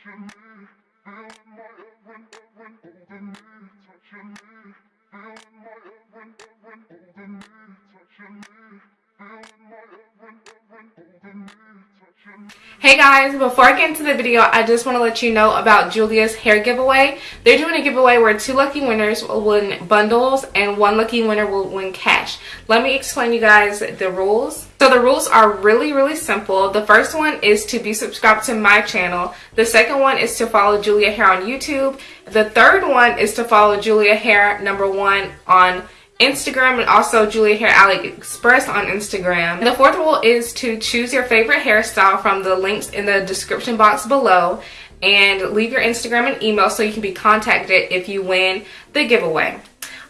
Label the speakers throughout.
Speaker 1: touching me, feeling my every, every, holding me, touching me, feeling my every, every, holding me, touching me, feeling my every, every, holding me, touching me.
Speaker 2: Hey guys, before I get into the video, I just want to let you know about Julia's hair giveaway. They're doing a giveaway where two lucky winners will win bundles and one lucky winner will win cash. Let me explain you guys the rules. So the rules are really, really simple. The first one is to be subscribed to my channel. The second one is to follow Julia Hair on YouTube. The third one is to follow Julia Hair number one on Instagram and also Julia Hair AliExpress on Instagram. And the fourth rule is to choose your favorite hairstyle from the links in the description box below and leave your Instagram and email so you can be contacted if you win the giveaway.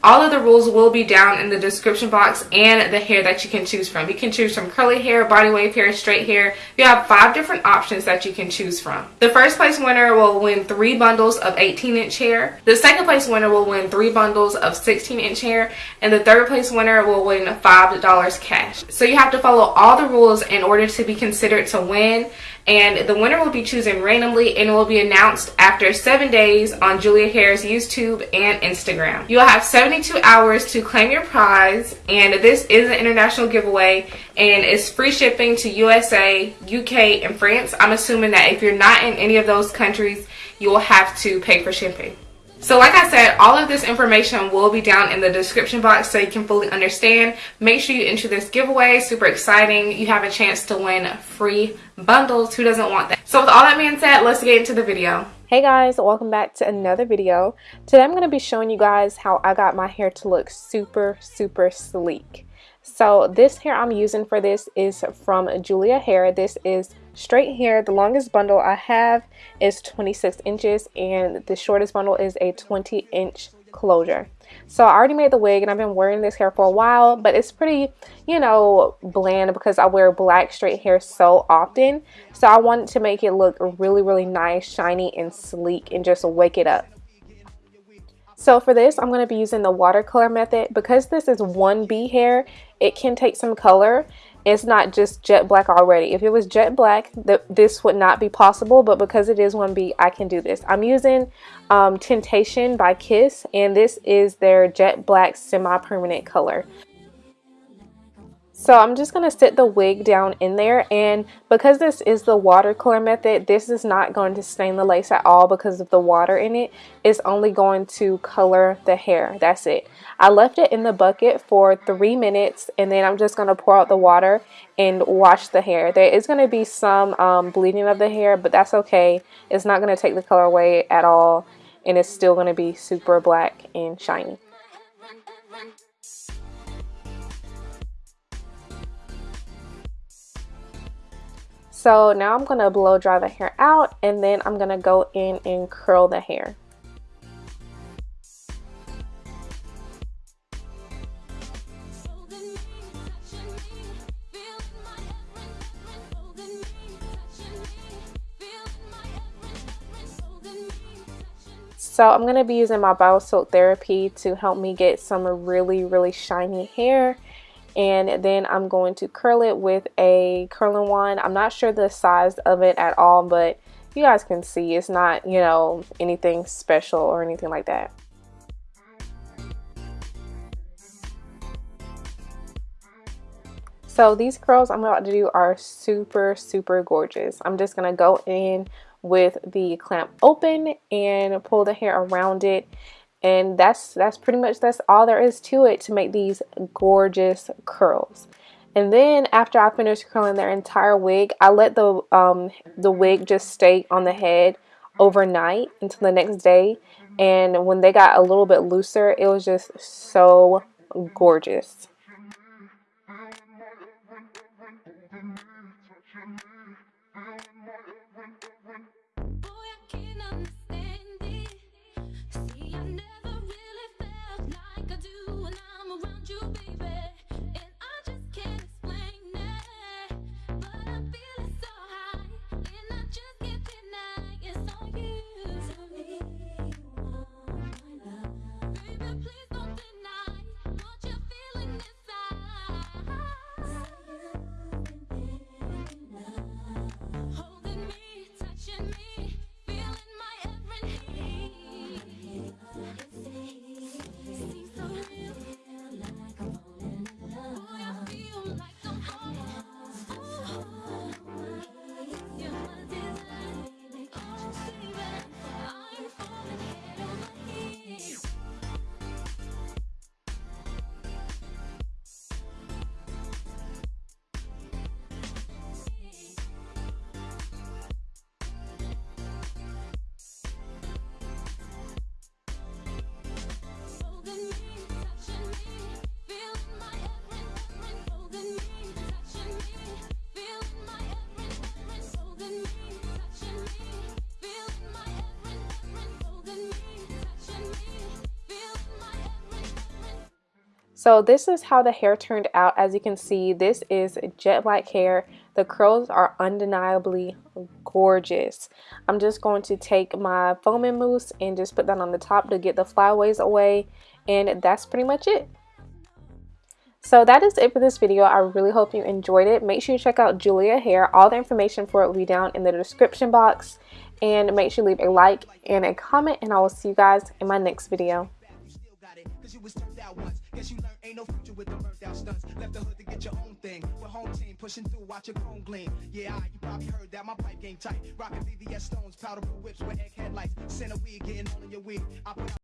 Speaker 2: All of the rules will be down in the description box and the hair that you can choose from. You can choose from curly hair, body wave hair, straight hair. You have five different options that you can choose from. The first place winner will win three bundles of 18 inch hair. The second place winner will win three bundles of 16 inch hair. And the third place winner will win $5 cash. So you have to follow all the rules in order to be considered to win and the winner will be chosen randomly and will be announced after seven days on Julia Hair's YouTube and Instagram. You'll have 72 hours to claim your prize and this is an international giveaway and it's free shipping to USA, UK, and France. I'm assuming that if you're not in any of those countries, you will have to pay for shipping. So like I said, all of this information will be down in the description box so you can fully understand. Make sure you enter this giveaway. Super exciting. You have a chance to win free bundles. Who doesn't want that? So with all that being said, let's get into the video.
Speaker 3: Hey guys, welcome back to another video. Today I'm going to be showing you guys how I got my hair to look super, super sleek. So this hair I'm using for this is from Julia Hair. This is straight hair. The longest bundle I have is 26 inches and the shortest bundle is a 20 inch closure. So I already made the wig and I've been wearing this hair for a while, but it's pretty, you know, bland because I wear black straight hair so often. So I wanted to make it look really, really nice, shiny, and sleek and just wake it up. So for this, I'm going to be using the watercolor method. Because this is 1B hair, it can take some color. It's not just jet black already. If it was jet black, th this would not be possible. But because it is 1B, I can do this. I'm using um, Tintation by Kiss. And this is their jet black semi-permanent color. So I'm just going to sit the wig down in there and because this is the watercolor method, this is not going to stain the lace at all because of the water in it. It's only going to color the hair. That's it. I left it in the bucket for three minutes and then I'm just going to pour out the water and wash the hair. There is going to be some um, bleeding of the hair, but that's okay. It's not going to take the color away at all and it's still going to be super black and shiny. So now I'm to blow dry the hair out and then I'm to go in and curl the hair. So I'm going to be using my Biosilk Therapy to help me get some really, really shiny hair and then I'm going to curl it with a curling wand. I'm not sure the size of it at all, but you guys can see it's not, you know, anything special or anything like that. So these curls I'm about to do are super, super gorgeous. I'm just going to go in with the clamp open and pull the hair around it and that's that's pretty much that's all there is to it to make these gorgeous curls. And then after I finish curling their entire wig I let the um, the wig just stay on the head overnight until the next day. And when they got a little bit looser it was just so gorgeous So this is how the hair turned out. As you can see, this is jet black hair. The curls are undeniably gorgeous. I'm just going to take my foaming mousse and just put that on the top to get the flyaways away. And that's pretty much it. So that is it for this video. I really hope you enjoyed it. Make sure you check out Julia Hair. All the information for it will be down in the description box. And make sure you leave a like and a comment. And I will see you guys in my next video. Guess you learn ain't no future with the burnt out stunts. Left the hood to get your own thing. With home team pushing through, watch your chrome gleam. Yeah, I, you probably heard that my pipe game tight. Rockin' VVS stones, powder blue whips with egg headlights. Center weed, getting all in your wig. I put